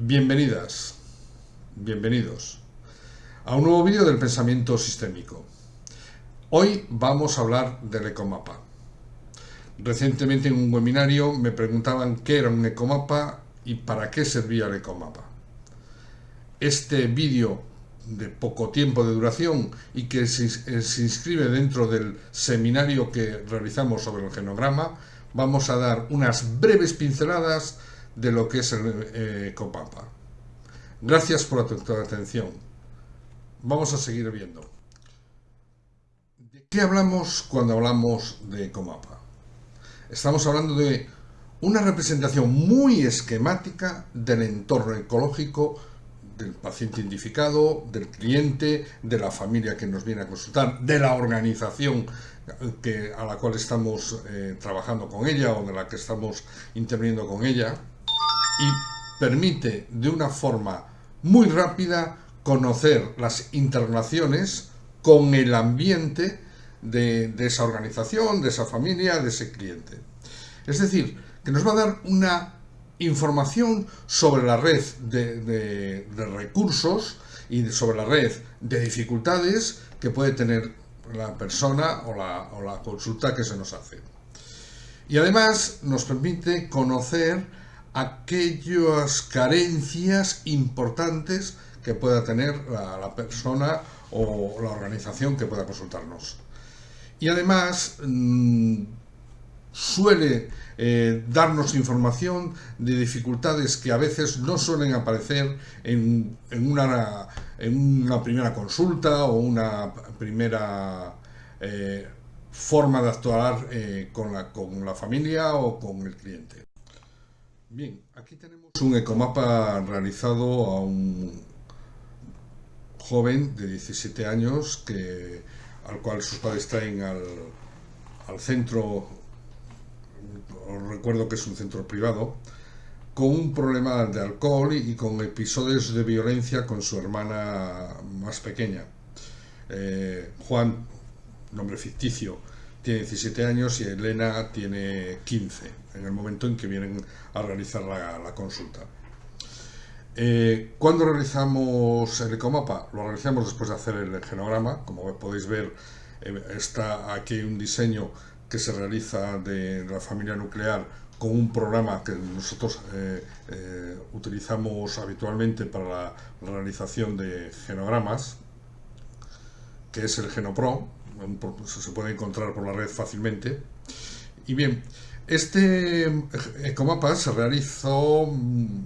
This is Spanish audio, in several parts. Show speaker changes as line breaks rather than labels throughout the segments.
Bienvenidas, bienvenidos a un nuevo vídeo del pensamiento sistémico. Hoy vamos a hablar del ecomapa. Recientemente en un webinario me preguntaban qué era un ecomapa y para qué servía el ecomapa. Este vídeo de poco tiempo de duración y que se, se inscribe dentro del seminario que realizamos sobre el genograma, vamos a dar unas breves pinceladas de lo que es el eh, Copapa. Gracias por tu atención. Vamos a seguir viendo. ¿De qué hablamos cuando hablamos de Comapa? Estamos hablando de una representación muy esquemática del entorno ecológico del paciente identificado, del cliente, de la familia que nos viene a consultar, de la organización que, a la cual estamos eh, trabajando con ella o de la que estamos interviniendo con ella y permite de una forma muy rápida conocer las interrelaciones con el ambiente de, esa organización, de esa familia, de ese cliente. Es decir, que nos va a dar una información sobre la red de, recursos y sobre la red de dificultades que puede tener la persona o la consulta que se nos hace. Y además nos permite conocer aquellas carencias importantes que pueda tener la, persona o la organización que pueda consultarnos. Y además mm, suele eh, darnos información de dificultades que a veces no suelen aparecer en, una, primera consulta o una primera eh, forma de actuar eh, con la familia o con el cliente. Bien, aquí tenemos un ecomapa realizado a un joven de 17 años que, al cual sus padres traen al, centro, os recuerdo que es un centro privado, con un problema de alcohol y con episodios de violencia con su hermana más pequeña. Eh, Juan, nombre ficticio, tiene 17 años y Elena tiene 15, en el momento en que vienen a realizar la, consulta. Eh, ¿Cuándo realizamos el ecomapa? Lo realizamos después de hacer el genograma. Como podéis ver, eh, está aquí un diseño que se realiza de la familia nuclear con un programa que nosotros eh, utilizamos habitualmente para la realización de genogramas, que es el Genopro, se puede encontrar por la red fácilmente. Y bien, este ecomapa se realizó mm,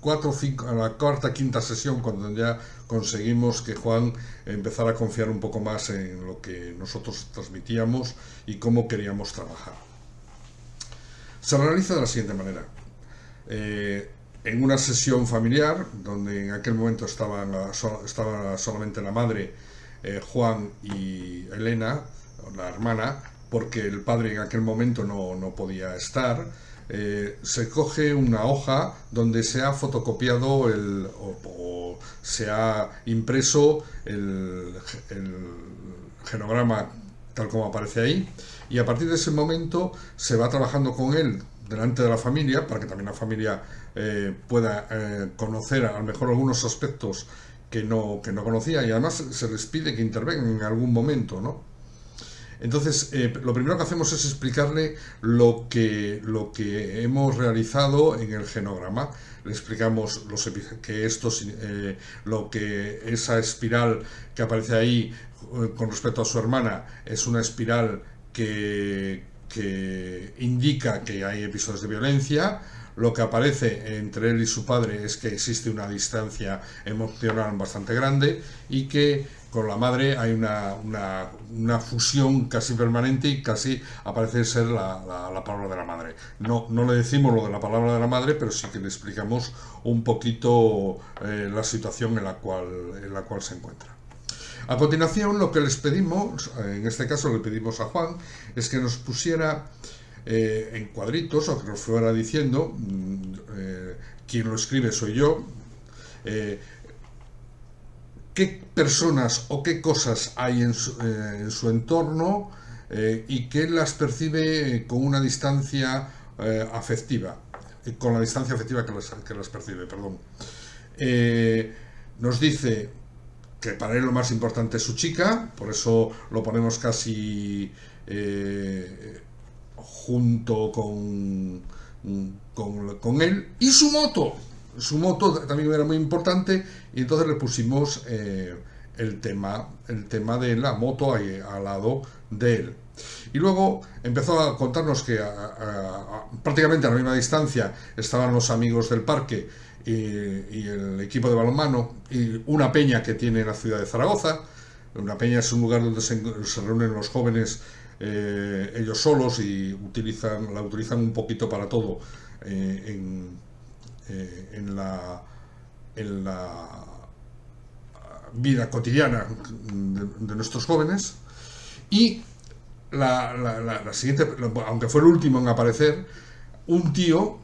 cuatro, a la cuarta, quinta sesión, cuando ya conseguimos que Juan empezara a confiar un poco más en lo que nosotros transmitíamos y cómo queríamos trabajar. Se realiza de la siguiente manera. Eh, en una sesión familiar, donde en aquel momento estaba, estaba solamente la madre eh, Juan y Elena, la hermana, porque el padre en aquel momento no, podía estar, eh, se coge una hoja donde se ha fotocopiado el, o, se ha impreso el, genograma tal como aparece ahí y a partir de ese momento se va trabajando con él delante de la familia para que también la familia eh, pueda conocer a lo mejor algunos aspectos que no, que no conocía y además se les pide que intervengan en algún momento, ¿no? Entonces, eh, lo primero que hacemos es explicarle lo que, lo que hemos realizado en el genograma. Le explicamos los, que esto, eh, lo que esa espiral que aparece ahí eh, con respecto a su hermana es una espiral que, que indica que hay episodios de violencia, lo que aparece entre él y su padre es que existe una distancia emocional bastante grande y que con la madre hay una, una, fusión casi permanente y casi aparece ser la, la, palabra de la madre. No, no le decimos lo de la palabra de la madre, pero sí que le explicamos un poquito eh, la situación en la, cual, en la cual se encuentra. A continuación, lo que les pedimos, en este caso le pedimos a Juan, es que nos pusiera eh, en cuadritos o que nos fuera diciendo, mm, eh, quien lo escribe soy yo, eh, qué personas o qué cosas hay en su, entorno y que las percibe con una distancia afectiva. con la distancia afectiva que las, que las percibe, perdón. Eh, nos dice que para él lo más importante es su chica, por eso lo ponemos casi eh, junto con, con, él, y su moto. Su moto también era muy importante y entonces le pusimos eh, el, tema, el tema de la moto ahí al lado de él. Y luego empezó a contarnos que prácticamente a la misma distancia estaban los amigos del parque y, el equipo de balonmano y una peña que tiene la ciudad de Zaragoza. Una peña es un lugar donde se, reúnen los jóvenes eh, ellos solos y utilizan, la utilizan un poquito para todo eh, en, eh, en, la, en la vida cotidiana de, nuestros jóvenes. Y la, la, siguiente, aunque fue el último en aparecer, un tío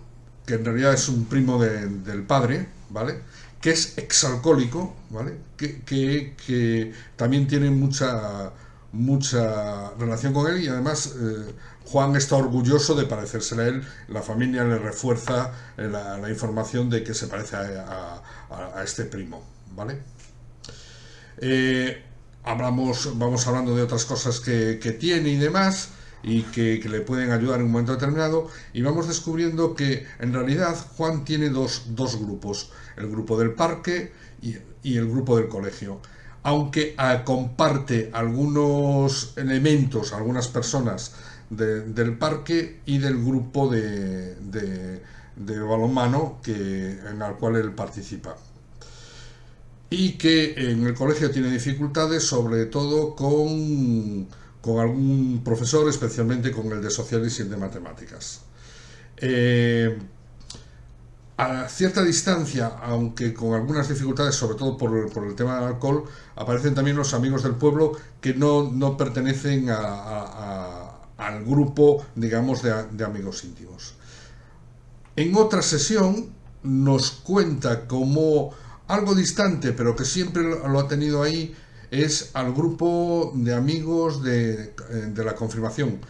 que en realidad es un primo del padre, ¿vale? Que es exalcohólico, ¿vale? Que, que, también tiene mucha, mucha relación con él y además eh, Juan está orgulloso de parecérsele a él, la familia le refuerza eh, la, información de que se parece a, este primo, ¿vale? Eh, hablamos, vamos hablando de otras cosas que, tiene y demás, y que, le pueden ayudar en un momento determinado y vamos descubriendo que en realidad Juan tiene dos, grupos, el grupo del parque y, el grupo del colegio. Aunque ah, comparte algunos elementos, algunas personas del parque y del grupo de, balonmano que, en el cual él participa y que en el colegio tiene dificultades sobre todo con con algún profesor, especialmente con el de sociales y el de matemáticas. Eh, a cierta distancia, aunque con algunas dificultades, sobre todo por, el tema del alcohol, aparecen también los amigos del pueblo que no, no pertenecen al grupo, digamos, de, amigos íntimos. En otra sesión nos cuenta como algo distante, pero que siempre lo ha tenido ahí, es al grupo de amigos de, la confirmación.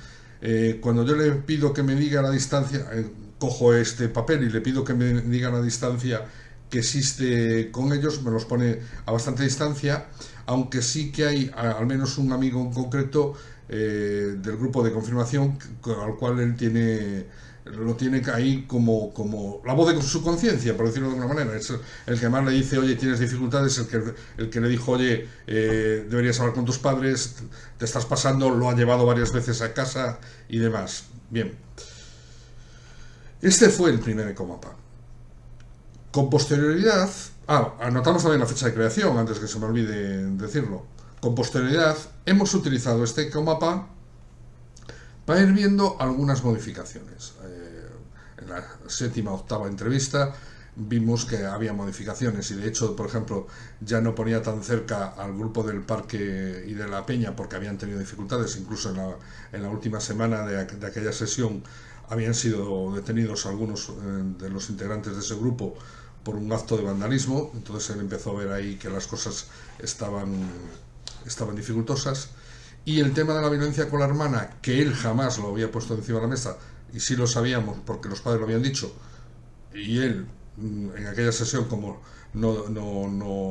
Eh, cuando yo le pido que me diga la distancia, eh, cojo este papel y le pido que me diga la distancia que existe con ellos, me los pone a bastante distancia, aunque sí que hay al menos un amigo en concreto del grupo de confirmación al cual él tiene lo tiene ahí como, como la voz de su conciencia, por decirlo de alguna manera. Es el que más le dice, oye, tienes dificultades, el que, el que le dijo, oye, eh, deberías hablar con tus padres, te estás pasando, lo ha llevado varias veces a casa y demás. Bien. Este fue el primer Ecomapa. Con posterioridad, ah, anotamos también la fecha de creación, antes que se me olvide decirlo. Con posterioridad, hemos utilizado este Ecomapa para ir viendo algunas modificaciones. Eh, en la séptima octava entrevista vimos que había modificaciones y de hecho, por ejemplo, ya no ponía tan cerca al grupo del parque y de la peña porque habían tenido dificultades, incluso en la, última semana de, aquella sesión habían sido detenidos algunos eh, de los integrantes de ese grupo por un acto de vandalismo, entonces él empezó a ver ahí que las cosas estaban, estaban dificultosas. Y el tema de la violencia con la hermana, que él jamás lo había puesto encima de la mesa, y sí lo sabíamos porque los padres lo habían dicho, y él mm, en aquella sesión como no, no,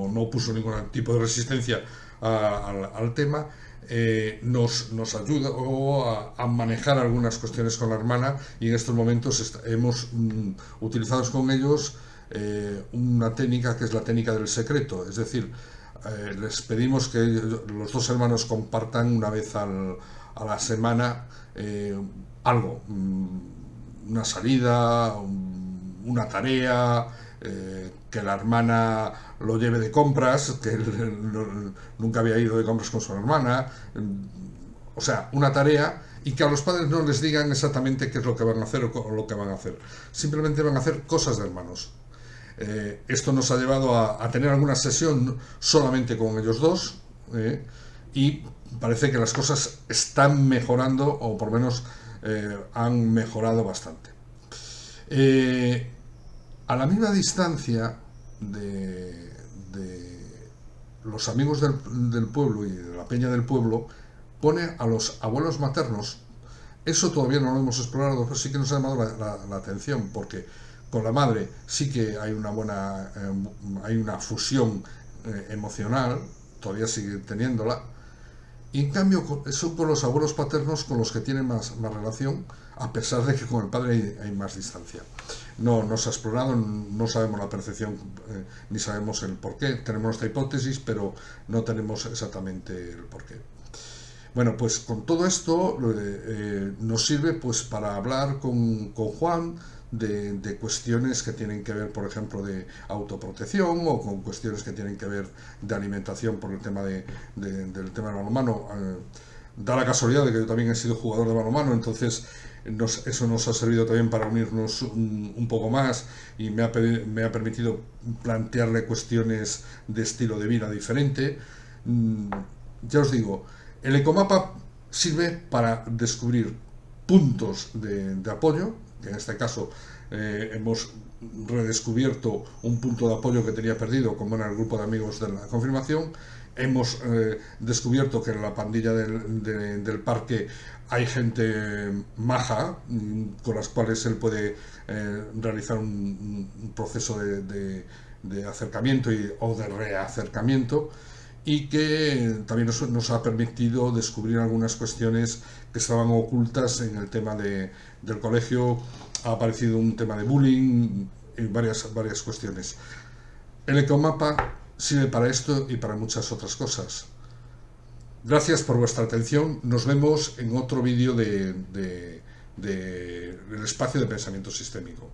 no, puso ningún tipo de resistencia al, tema, eh, nos, nos ayudó a, manejar algunas cuestiones con la hermana y en estos momentos hemos mm, utilizado con ellos eh, una técnica que es la técnica del secreto, es decir, eh, les pedimos que los dos hermanos compartan una vez a la semana eh, algo, mm, una salida, una tarea, que la hermana lo lleve de compras, que él, nunca había ido de compras con su hermana, o sea, una tarea y que a los padres no les digan exactamente qué es lo que van a hacer o lo que van a hacer. Simplemente van a hacer cosas de hermanos. Eh, esto nos ha llevado a, tener alguna sesión solamente con ellos dos eh, y parece que las cosas están mejorando o por lo menos eh, han mejorado bastante. A la misma distancia de, los amigos del, del, pueblo y de la peña del pueblo, pone a los abuelos maternos. Eso todavía no lo hemos explorado, pero sí que nos ha llamado la, atención, porque con la madre sí que hay una buena, eh, hay una fusión eh, emocional, todavía sigue teniéndola, y en cambio son con los abuelos paternos con los que tienen más, más relación, a pesar de que con el padre hay, más distancia. No, no se ha explorado, no sabemos la percepción eh, ni sabemos el porqué. Tenemos esta hipótesis, pero no tenemos exactamente el porqué. Bueno, pues con todo esto eh, nos sirve pues para hablar con, con Juan de, cuestiones que tienen que ver, por ejemplo, de autoprotección o con cuestiones que tienen que ver de alimentación por el tema de, del tema del balonmano. Eh, da la casualidad de que yo también he sido jugador de balonmano, entonces eso nos ha servido también para unirnos un, poco más y me ha, me ha, permitido plantearle cuestiones de estilo de vida diferente. Mm, ya os digo, el ecomapa sirve para descubrir puntos de apoyo en este caso eh, hemos redescubierto un punto de apoyo que tenía perdido, como era el grupo de amigos de la confirmación, hemos eh, descubierto que en la pandilla del, parque hay gente maja mm, con las cuales él puede eh, realizar un, proceso de, acercamiento y, o de reacercamiento y que también nos, ha permitido descubrir algunas cuestiones que estaban ocultas en el tema del colegio. Ha aparecido un tema de bullying y varias, varias cuestiones. El ecomapa sirve para esto y para muchas otras cosas. Gracias por vuestra atención. Nos vemos en otro vídeo del de, espacio de pensamiento sistémico.